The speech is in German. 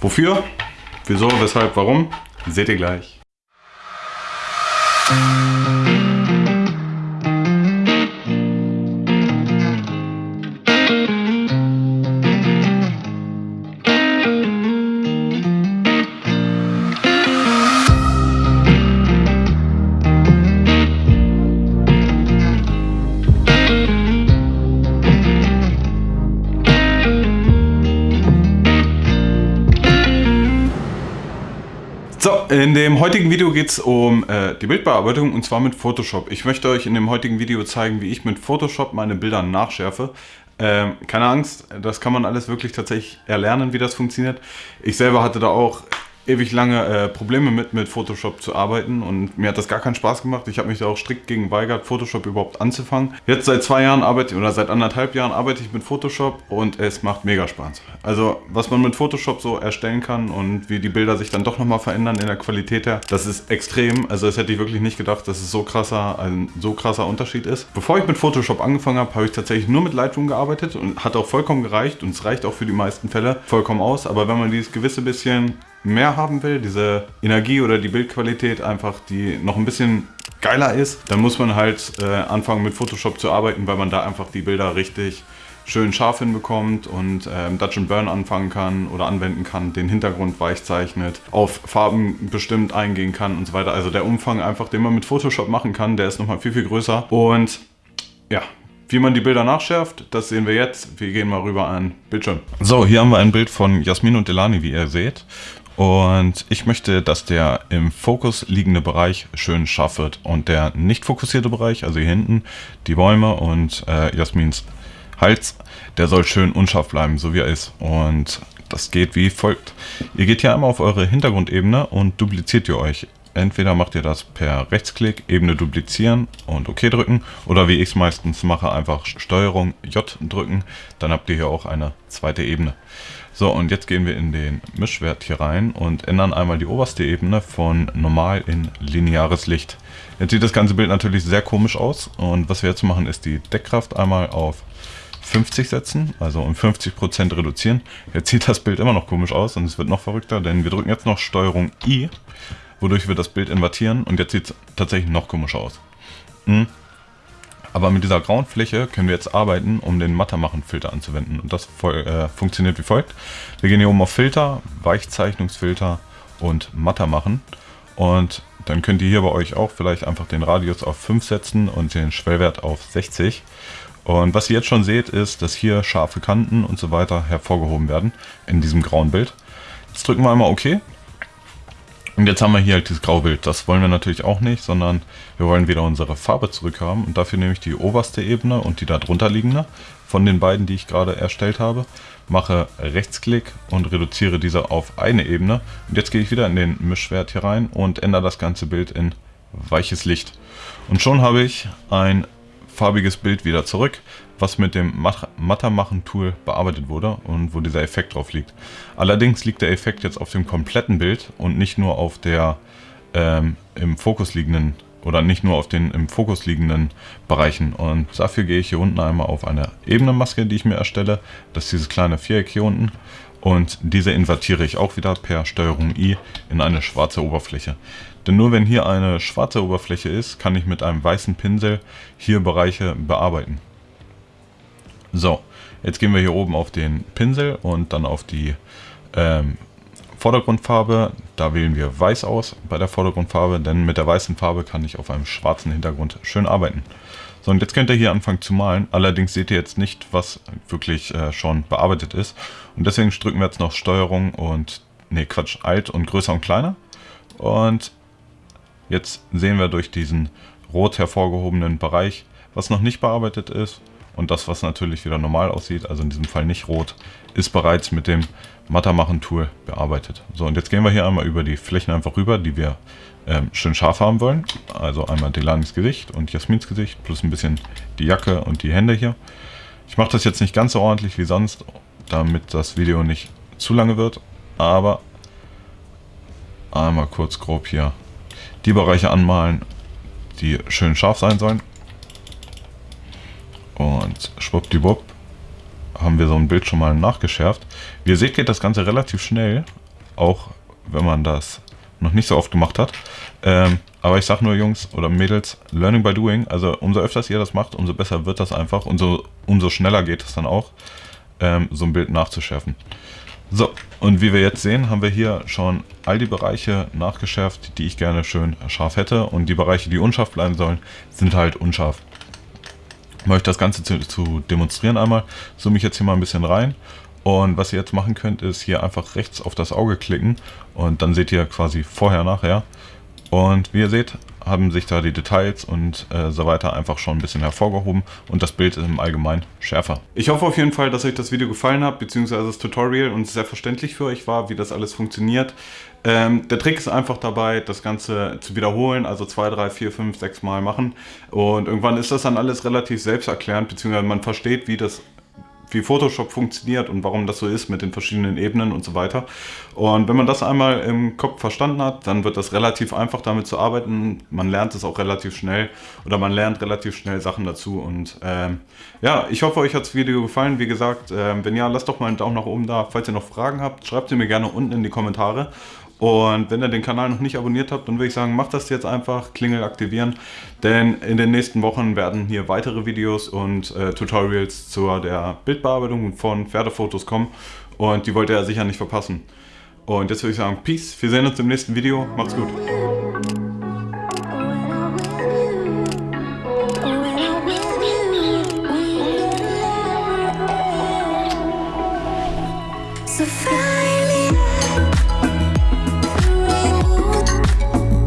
Wofür? Wieso, weshalb, warum? Seht ihr gleich. So, in dem heutigen Video geht es um äh, die Bildbearbeitung und zwar mit Photoshop. Ich möchte euch in dem heutigen Video zeigen, wie ich mit Photoshop meine Bilder nachschärfe. Ähm, keine Angst, das kann man alles wirklich tatsächlich erlernen, wie das funktioniert. Ich selber hatte da auch ewig lange äh, Probleme mit, mit Photoshop zu arbeiten und mir hat das gar keinen Spaß gemacht. Ich habe mich da auch strikt gegen weigert, Photoshop überhaupt anzufangen. Jetzt seit zwei Jahren arbeite oder seit anderthalb Jahren arbeite ich mit Photoshop und es macht mega Spaß. Also was man mit Photoshop so erstellen kann und wie die Bilder sich dann doch nochmal verändern in der Qualität her, das ist extrem. Also das hätte ich wirklich nicht gedacht, dass es so krasser, ein so krasser Unterschied ist. Bevor ich mit Photoshop angefangen habe, habe ich tatsächlich nur mit Lightroom gearbeitet und hat auch vollkommen gereicht und es reicht auch für die meisten Fälle vollkommen aus. Aber wenn man dieses gewisse bisschen mehr haben will, diese Energie oder die Bildqualität einfach, die noch ein bisschen geiler ist, dann muss man halt äh, anfangen mit Photoshop zu arbeiten, weil man da einfach die Bilder richtig schön scharf hinbekommt und ähm, Dutch and Burn anfangen kann oder anwenden kann, den Hintergrund weich zeichnet, auf Farben bestimmt eingehen kann und so weiter. Also der Umfang einfach, den man mit Photoshop machen kann, der ist nochmal viel, viel größer. Und ja, wie man die Bilder nachschärft, das sehen wir jetzt. Wir gehen mal rüber an Bildschirm. So, hier haben wir ein Bild von Jasmin und Delani, wie ihr seht. Und ich möchte, dass der im Fokus liegende Bereich schön scharf wird. Und der nicht fokussierte Bereich, also hier hinten, die Bäume und äh, Jasmins Hals, der soll schön unscharf bleiben, so wie er ist. Und das geht wie folgt. Ihr geht hier einmal auf eure Hintergrundebene und dupliziert ihr euch. Entweder macht ihr das per Rechtsklick, Ebene duplizieren und OK drücken. Oder wie ich es meistens mache, einfach STRG J drücken. Dann habt ihr hier auch eine zweite Ebene. So, und jetzt gehen wir in den Mischwert hier rein und ändern einmal die oberste Ebene von normal in lineares Licht. Jetzt sieht das ganze Bild natürlich sehr komisch aus und was wir jetzt machen ist die Deckkraft einmal auf 50 setzen, also um 50% reduzieren. Jetzt sieht das Bild immer noch komisch aus und es wird noch verrückter, denn wir drücken jetzt noch STRG I, wodurch wir das Bild invertieren und jetzt sieht es tatsächlich noch komischer aus. Hm. Aber mit dieser grauen Fläche können wir jetzt arbeiten, um den Mattermachen-Filter anzuwenden. Und das äh, funktioniert wie folgt. Wir gehen hier oben auf Filter, Weichzeichnungsfilter und Mattermachen. Und dann könnt ihr hier bei euch auch vielleicht einfach den Radius auf 5 setzen und den Schwellwert auf 60. Und was ihr jetzt schon seht, ist, dass hier scharfe Kanten und so weiter hervorgehoben werden in diesem grauen Bild. Jetzt drücken wir einmal OK und jetzt haben wir hier halt dieses Graubild. Das wollen wir natürlich auch nicht, sondern wir wollen wieder unsere Farbe zurückhaben. Und dafür nehme ich die oberste Ebene und die darunter liegende von den beiden, die ich gerade erstellt habe. Mache Rechtsklick und reduziere diese auf eine Ebene. Und jetzt gehe ich wieder in den Mischwert hier rein und ändere das ganze Bild in weiches Licht. Und schon habe ich ein farbiges Bild wieder zurück, was mit dem Mattermachen-Tool bearbeitet wurde und wo dieser Effekt drauf liegt. Allerdings liegt der Effekt jetzt auf dem kompletten Bild und nicht nur auf der ähm, im Fokus liegenden oder nicht nur auf den im Fokus liegenden Bereichen. Und dafür gehe ich hier unten einmal auf eine Ebenenmaske, die ich mir erstelle. Das ist dieses kleine Viereck hier unten. Und diese invertiere ich auch wieder per Steuerung I in eine schwarze Oberfläche. Denn nur wenn hier eine schwarze Oberfläche ist, kann ich mit einem weißen Pinsel hier Bereiche bearbeiten. So, jetzt gehen wir hier oben auf den Pinsel und dann auf die ähm, Vordergrundfarbe. Da wählen wir weiß aus bei der Vordergrundfarbe, denn mit der weißen Farbe kann ich auf einem schwarzen Hintergrund schön arbeiten. So, und jetzt könnt ihr hier anfangen zu malen. Allerdings seht ihr jetzt nicht, was wirklich äh, schon bearbeitet ist. Und deswegen drücken wir jetzt noch Steuerung und, nee, Quatsch, Alt und größer und kleiner. Und jetzt sehen wir durch diesen rot hervorgehobenen Bereich, was noch nicht bearbeitet ist. Und das, was natürlich wieder normal aussieht, also in diesem Fall nicht rot, ist bereits mit dem Mattermachen-Tool bearbeitet. So, und jetzt gehen wir hier einmal über die Flächen einfach rüber, die wir ähm, schön scharf haben wollen. Also einmal Delanis Gesicht und Jasmins Gesicht, plus ein bisschen die Jacke und die Hände hier. Ich mache das jetzt nicht ganz so ordentlich wie sonst, damit das Video nicht zu lange wird, aber einmal kurz grob hier die Bereiche anmalen, die schön scharf sein sollen. Und schwuppdiwupp haben wir so ein Bild schon mal nachgeschärft. Wie ihr seht, geht das Ganze relativ schnell. auch wenn man das noch nicht so oft gemacht hat. Ähm, aber ich sag nur, Jungs oder Mädels, Learning by Doing. Also umso öfters ihr das macht, umso besser wird das einfach. Umso, umso schneller geht es dann auch, ähm, so ein Bild nachzuschärfen. So, und wie wir jetzt sehen, haben wir hier schon all die Bereiche nachgeschärft, die ich gerne schön scharf hätte. Und die Bereiche, die unscharf bleiben sollen, sind halt unscharf. Um euch das Ganze zu, zu demonstrieren einmal, zoome ich jetzt hier mal ein bisschen rein. Und was ihr jetzt machen könnt, ist hier einfach rechts auf das Auge klicken und dann seht ihr quasi vorher, nachher. Und wie ihr seht, haben sich da die Details und äh, so weiter einfach schon ein bisschen hervorgehoben und das Bild ist im Allgemeinen schärfer. Ich hoffe auf jeden Fall, dass euch das Video gefallen hat, beziehungsweise das Tutorial und sehr verständlich für euch war, wie das alles funktioniert. Ähm, der Trick ist einfach dabei, das Ganze zu wiederholen, also zwei, drei, vier, fünf, sechs Mal machen und irgendwann ist das dann alles relativ selbsterklärend, beziehungsweise man versteht, wie das wie Photoshop funktioniert und warum das so ist mit den verschiedenen Ebenen und so weiter. Und wenn man das einmal im Kopf verstanden hat, dann wird das relativ einfach damit zu arbeiten. Man lernt es auch relativ schnell oder man lernt relativ schnell Sachen dazu. Und ähm, ja, ich hoffe, euch hat das Video gefallen. Wie gesagt, äh, wenn ja, lasst doch mal einen Daumen nach oben da. Falls ihr noch Fragen habt, schreibt sie mir gerne unten in die Kommentare. Und wenn ihr den Kanal noch nicht abonniert habt, dann würde ich sagen, macht das jetzt einfach, Klingel aktivieren. Denn in den nächsten Wochen werden hier weitere Videos und äh, Tutorials zur der Bildbearbeitung von Pferdefotos kommen. Und die wollt ihr ja sicher nicht verpassen. Und jetzt würde ich sagen, Peace, wir sehen uns im nächsten Video, macht's gut.